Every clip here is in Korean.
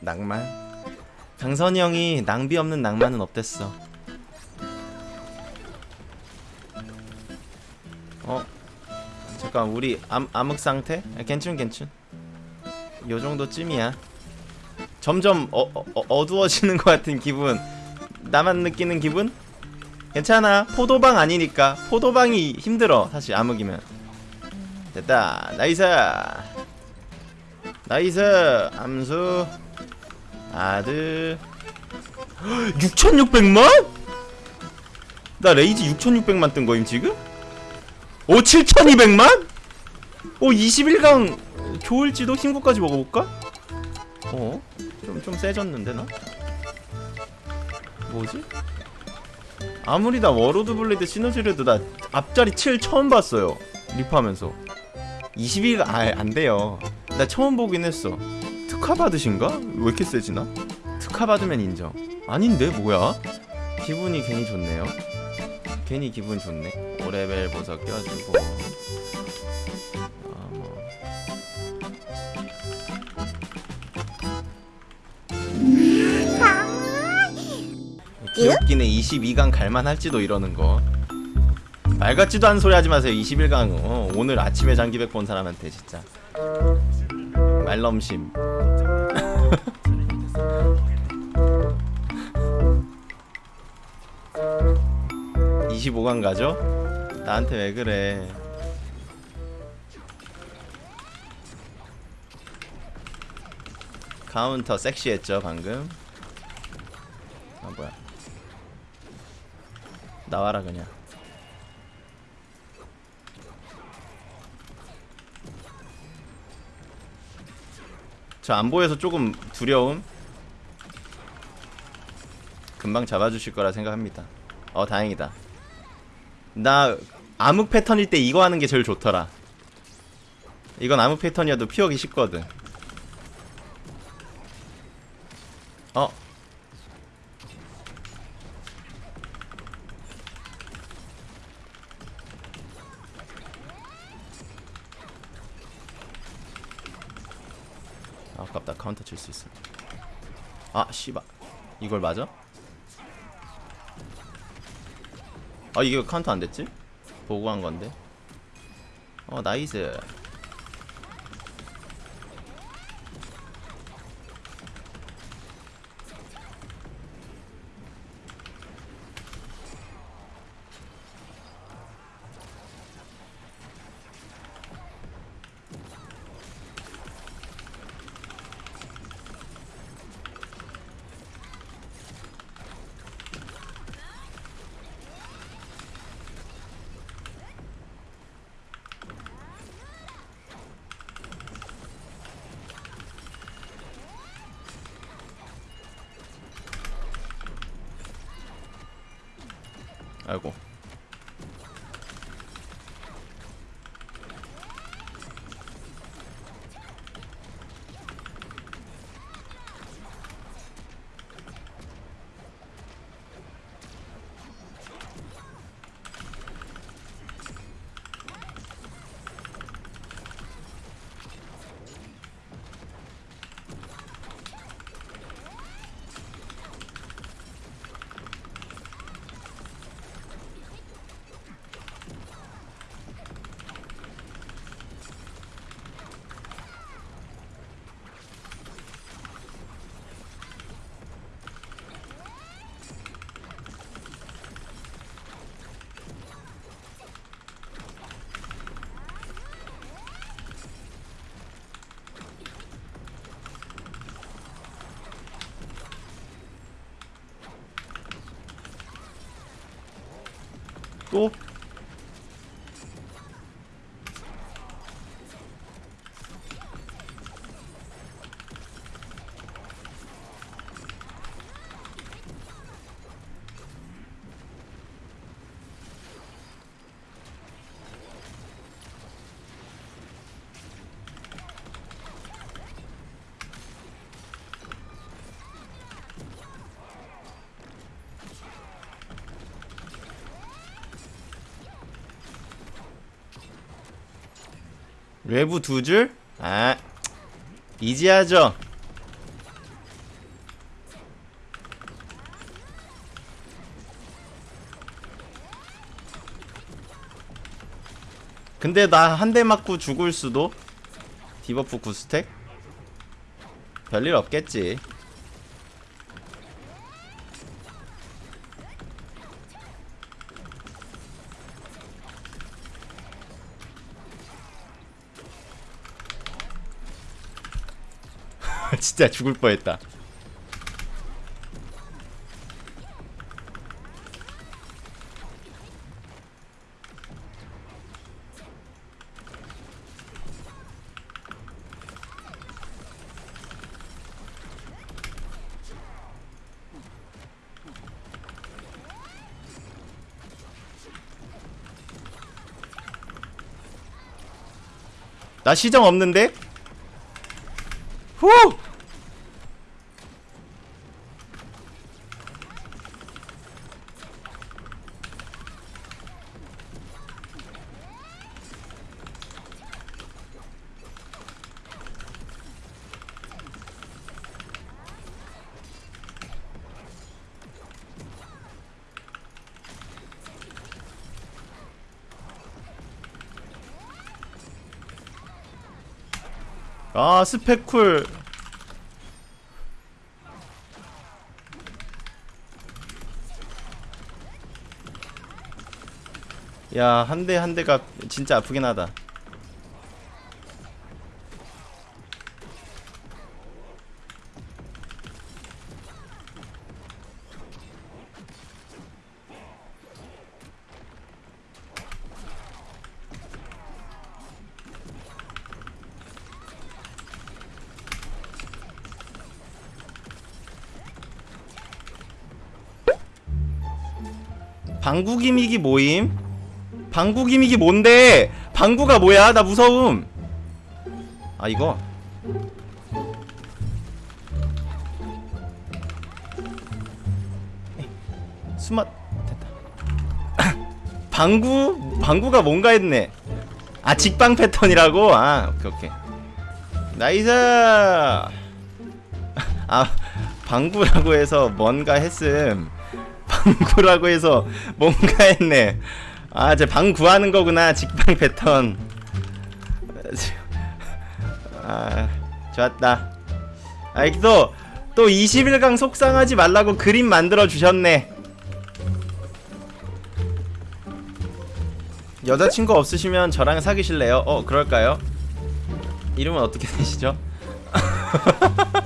낭만? 강선이 형이 낭비 없는 낭만은 없댔어. 어? 잠깐 우리 암, 암흑 상태? 아, 괜춘 괜춘. 요 정도쯤이야. 점점 어, 어, 어, 어두워지는 것 같은 기분. 나만 느끼는 기분? 괜찮아. 포도방 아니니까. 포도방이 힘들어. 사실 암흑이면. 됐다. nice. 나이스 암수 아들 6600만? 나 레이지 6600만 뜬 거임 지금? 오 7200만? 오 21강 좋을지도 신고까지 먹어볼까? 어? 좀, 좀 세졌는데 나? 뭐지? 아무리 나 워로드 블레이드 시너지래도 나 앞자리 7 처음 봤어요 리프하면서 21가 아 안돼요 나 처음 보긴 했어 특화 받으신가? 왜 이렇게 세지나? 특화 받으면 인정 아닌데 뭐야? 기분이 괜히 좋네요 괜히 기분 좋네 5레벨 보석 껴주고 아, 뭐. 귀엽기네 22강 갈만 할지도 이러는 거. 말 같지도 않은 소리 하지 마세요. 21강 어, 오늘 아침에 장기백 본 사람한테 진짜 말넘심. 25강 가죠? 나한테 왜 그래? 카운터 섹시했죠 방금? 아 뭐야? 나와라 그냥. 저 안 보여서 조금 두려움. 금방 잡아주실 거라 생각합니다. 어 다행이다. 나 암흑 패턴일 때 이거 하는 게 제일 좋더라. 이건 암흑 패턴이어도 피하기 쉽거든. 어 아, 아깝다 카운터 칠 수 있어 아 씨발 이걸 맞아? 아 이게 왜 카운터 안 됐지? 보고 한 건데 어 나이스 아이고 또? 외부 두 줄? 아 이지하죠? 근데 나 한 대 맞고 죽을 수도? 디버프 구스택? 별일 없겠지. 진짜 죽을 뻔했다 나 시정 없는데? 후! 아 스펙쿨. 야 한 대 한 대가 진짜 아프긴 하다 방구 gimmick이 뭐임? 방구 gimmick이 뭔데? 방구가 뭐야? 나 무서움. 아 이거. 스마 됐다. 방구 방구가 뭔가 했네. 아 직방 패턴이라고? 아 오케이 오케이. nice. 아 방구라고 해서 뭔가 했음. 방구라고 해서 뭔가 했네. 아, 제 방 구하는 거구나. 직방 패턴. 아, 좋았다. 아, 또, 또 20일강 속상하지 말라고 그림 만들어 주셨네. 여자친구 없으시면 저랑 사귀실래요? 어, 그럴까요? 이름은 어떻게 되시죠?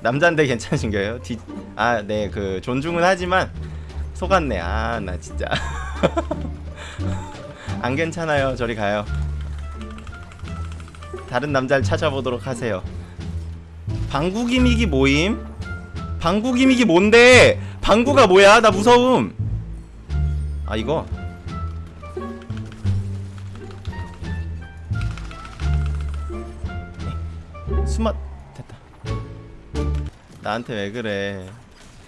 남잔데 괜찮으신가요? 뒤... 아, 네, 그 존중은 하지만 속았네. 아, 나 진짜 안 괜찮아요. 저리 가요. 다른 남자를 찾아보도록 하세요. 방구 기믹이 모임? 방구 기믹이 뭔데? 방구가 뭐야? 나 무서움. 아, 이거. 스마 됐다. 나한테 왜 그래?